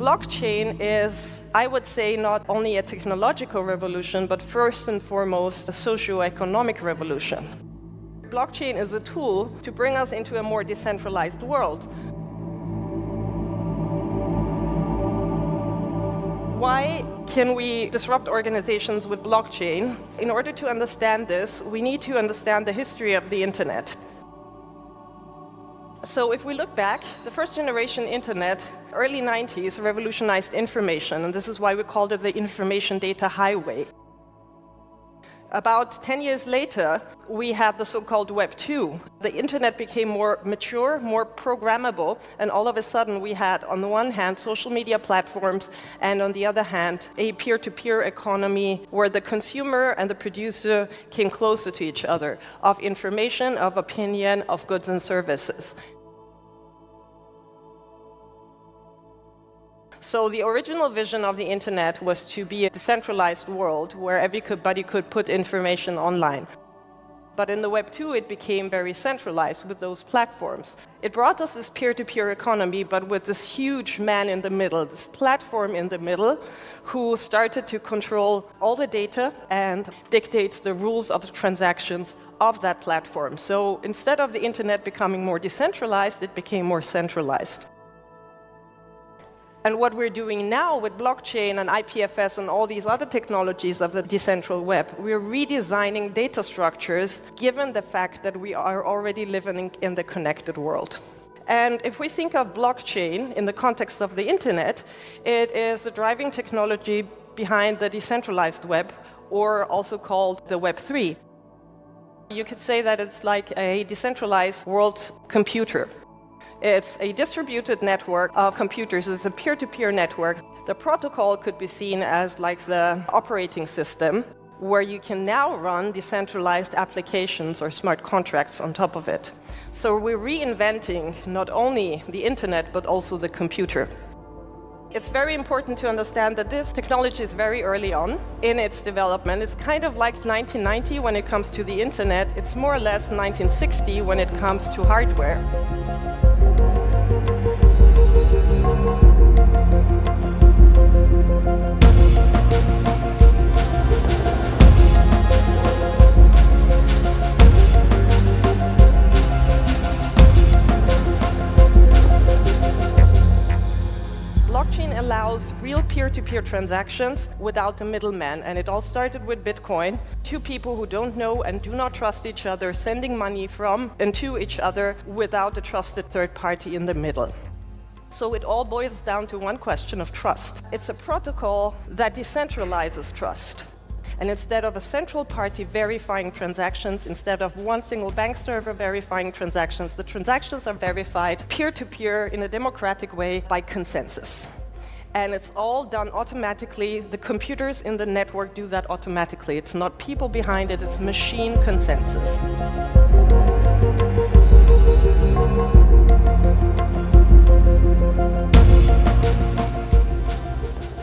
Blockchain is, I would say, not only a technological revolution, but first and foremost, a socio-economic revolution. Blockchain is a tool to bring us into a more decentralized world. Why can we disrupt organizations with blockchain? In order to understand this, we need to understand the history of the internet. So if we look back, the first generation internet, early 90s, revolutionized information, and this is why we called it the information data highway. About 10 years later, we had the so-called Web 2. The internet became more mature, more programmable, and all of a sudden we had, on the one hand, social media platforms, and on the other hand, a peer-to-peer -peer economy where the consumer and the producer came closer to each other, of information, of opinion, of goods and services. So the original vision of the internet was to be a decentralized world where everybody could put information online. But in the Web 2, it became very centralized with those platforms. It brought us this peer-to-peer -peer economy, but with this huge man in the middle, this platform in the middle, who started to control all the data and dictates the rules of the transactions of that platform. So instead of the internet becoming more decentralized, it became more centralized. And what we're doing now with blockchain and IPFS and all these other technologies of the decentral web, we're redesigning data structures given the fact that we are already living in the connected world. And if we think of blockchain in the context of the internet, it is the driving technology behind the decentralized web, or also called the Web 3. You could say that it's like a decentralized world computer. It's a distributed network of computers. It's a peer-to-peer -peer network. The protocol could be seen as like the operating system where you can now run decentralized applications or smart contracts on top of it. So we're reinventing not only the internet, but also the computer. It's very important to understand that this technology is very early on in its development. It's kind of like 1990 when it comes to the internet. It's more or less 1960 when it comes to hardware. Allows real peer-to-peer -peer transactions without the middleman, and it all started with Bitcoin. Two people who don't know and do not trust each other sending money from and to each other without a trusted third party in the middle. So it all boils down to one question of trust. It's a protocol that decentralizes trust. And instead of a central party verifying transactions, instead of one single bank server verifying transactions, the transactions are verified peer-to-peer -peer in a democratic way by consensus. And it's all done automatically. The computers in the network do that automatically. It's not people behind it, it's machine consensus.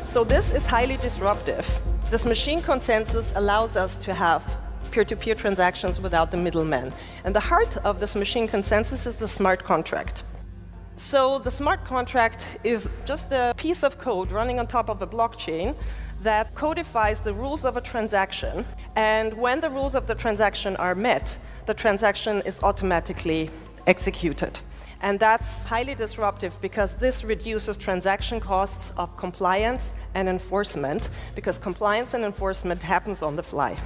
So this is highly disruptive. This machine consensus allows us to have peer-to-peer -peer transactions without the middleman. And the heart of this machine consensus is the smart contract. So the smart contract is just a piece of code running on top of a blockchain that codifies the rules of a transaction. And when the rules of the transaction are met, the transaction is automatically executed. And that's highly disruptive because this reduces transaction costs of compliance and enforcement, because compliance and enforcement happens on the fly.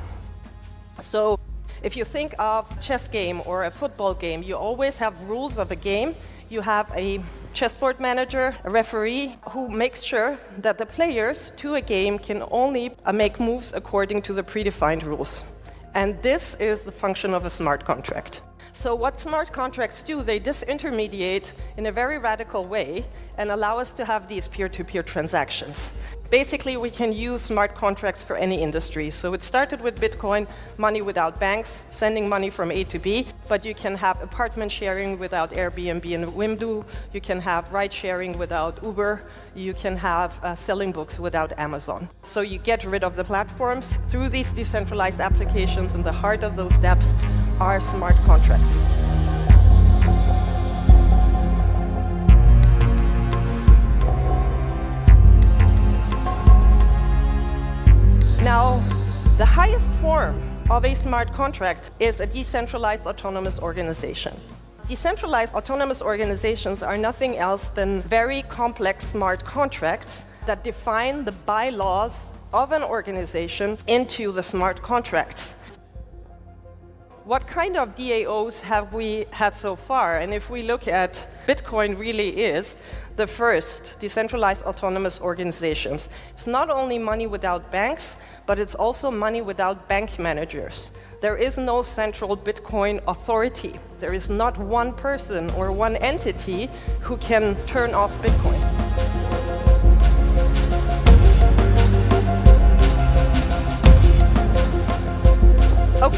So if you think of chess game or a football game, you always have rules of a game. You have a chessboard manager, a referee, who makes sure that the players to a game can only uh, make moves according to the predefined rules. And this is the function of a smart contract. So what smart contracts do, they disintermediate in a very radical way and allow us to have these peer-to-peer -peer transactions. Basically, we can use smart contracts for any industry. So it started with Bitcoin, money without banks, sending money from A to B, but you can have apartment sharing without Airbnb and Wimdu, you can have ride sharing without Uber, you can have uh, selling books without Amazon. So you get rid of the platforms through these decentralized applications, and the heart of those dApps are smart contracts. Now, the highest form of a smart contract is a decentralized autonomous organization. Decentralized autonomous organizations are nothing else than very complex smart contracts that define the bylaws of an organization into the smart contracts. What kind of DAOs have we had so far? And if we look at Bitcoin really is the first decentralized autonomous organizations. It's not only money without banks, but it's also money without bank managers. There is no central Bitcoin authority. There is not one person or one entity who can turn off Bitcoin.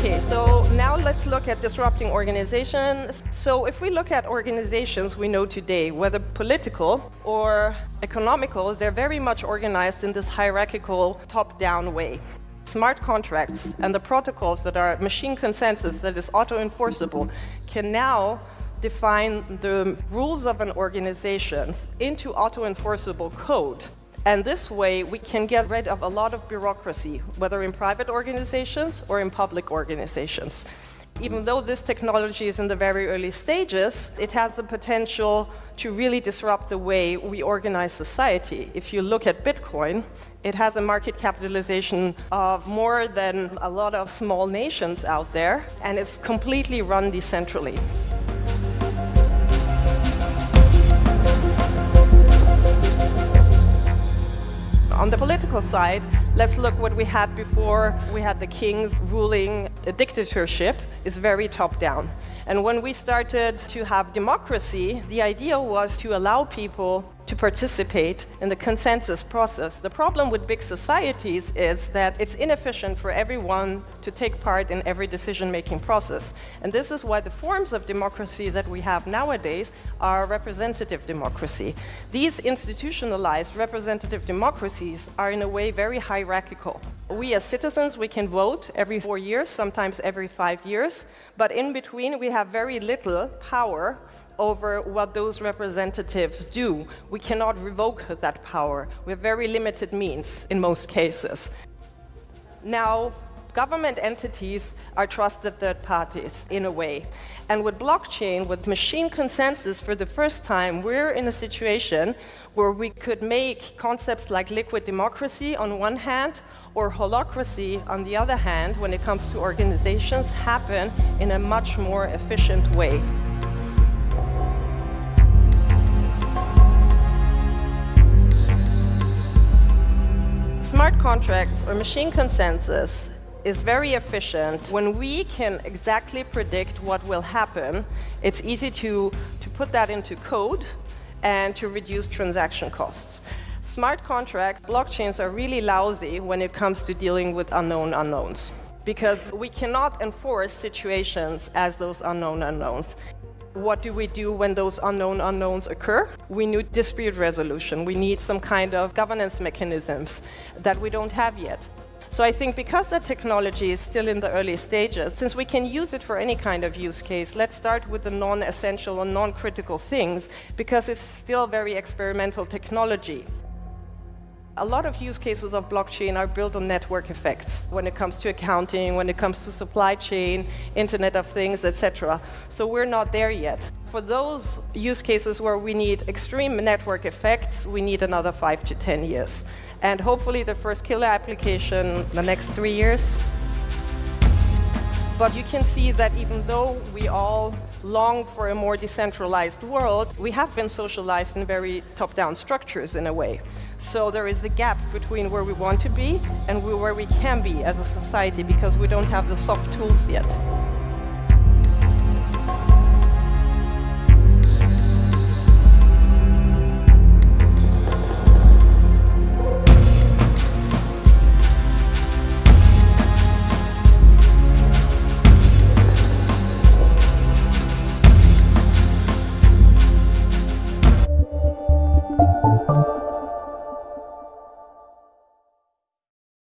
Okay, so now let's look at disrupting organizations. So if we look at organizations we know today, whether political or economical, they're very much organized in this hierarchical top-down way. Smart contracts and the protocols that are machine consensus that is auto-enforceable can now define the rules of an organization into auto-enforceable code. And this way, we can get rid of a lot of bureaucracy, whether in private organizations or in public organizations. Even though this technology is in the very early stages, it has the potential to really disrupt the way we organize society. If you look at Bitcoin, it has a market capitalization of more than a lot of small nations out there, and it's completely run decentrally. Political side, let's look what we had before. We had the kings ruling a dictatorship is very top-down. And when we started to have democracy, the idea was to allow people to participate in the consensus process. The problem with big societies is that it's inefficient for everyone to take part in every decision-making process. And this is why the forms of democracy that we have nowadays are representative democracy. These institutionalized representative democracies are in a way very hierarchical. We as citizens, we can vote every four years, sometimes every five years, but in between we have very little power over what those representatives do. We cannot revoke that power. We have very limited means in most cases. Now, government entities are trusted third parties in a way. And with blockchain, with machine consensus, for the first time, we're in a situation where we could make concepts like liquid democracy on one hand or holacracy on the other hand, when it comes to organizations, happen in a much more efficient way. Contracts or machine consensus is very efficient. When we can exactly predict what will happen, it's easy to, to put that into code and to reduce transaction costs. Smart contract blockchains are really lousy when it comes to dealing with unknown unknowns because we cannot enforce situations as those unknown unknowns. What do we do when those unknown unknowns occur? We need dispute resolution. We need some kind of governance mechanisms that we don't have yet. So I think because the technology is still in the early stages, since we can use it for any kind of use case, let's start with the non-essential or non-critical things, because it's still very experimental technology. A lot of use cases of blockchain are built on network effects when it comes to accounting, when it comes to supply chain, Internet of Things, etc. So we're not there yet. For those use cases where we need extreme network effects, we need another five to 10 years. And hopefully the first killer application the next three years. But you can see that even though we all long for a more decentralized world, we have been socialized in very top-down structures in a way. So there is a gap between where we want to be and where we can be as a society because we don't have the soft tools yet.